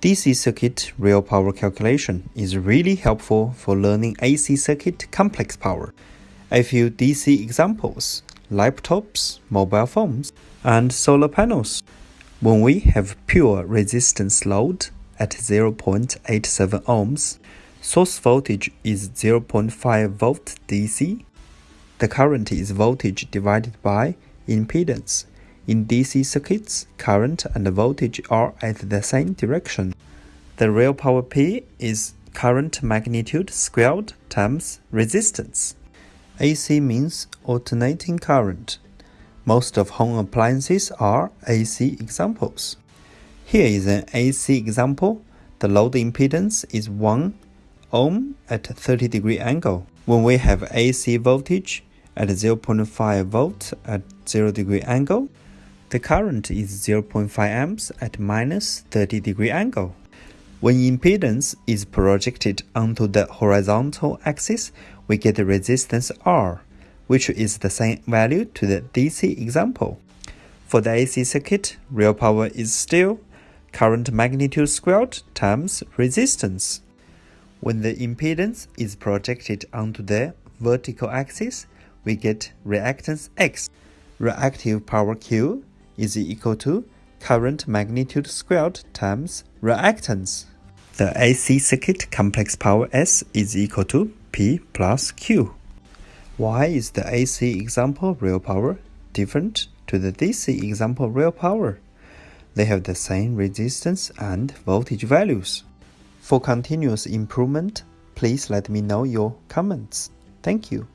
DC circuit real power calculation is really helpful for learning AC circuit complex power. A few DC examples, laptops, mobile phones, and solar panels. When we have pure resistance load at 0.87 ohms, source voltage is 0.5 volt DC. The current is voltage divided by impedance in DC circuits, current and voltage are at the same direction. The real power P is current magnitude squared times resistance. AC means alternating current. Most of home appliances are AC examples. Here is an AC example. The load impedance is 1 ohm at 30 degree angle. When we have AC voltage at 0.5 volt at 0 degree angle, the current is 0.5 amps at minus 30 degree angle. When impedance is projected onto the horizontal axis, we get the resistance R, which is the same value to the DC example. For the AC circuit, real power is still current magnitude squared times resistance. When the impedance is projected onto the vertical axis, we get reactance X. Reactive power Q is equal to current magnitude squared times reactance. The AC circuit complex power S is equal to P plus Q. Why is the AC example real power different to the DC example real power? They have the same resistance and voltage values. For continuous improvement, please let me know your comments. Thank you.